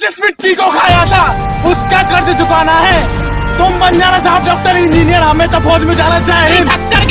जिस मिट्टी को खाया था, उसका कर्ज चुकाना है। तुम बन जाना साहब डॉक्टर इंजीनियर हमें तो फौज में जाना चाहिए।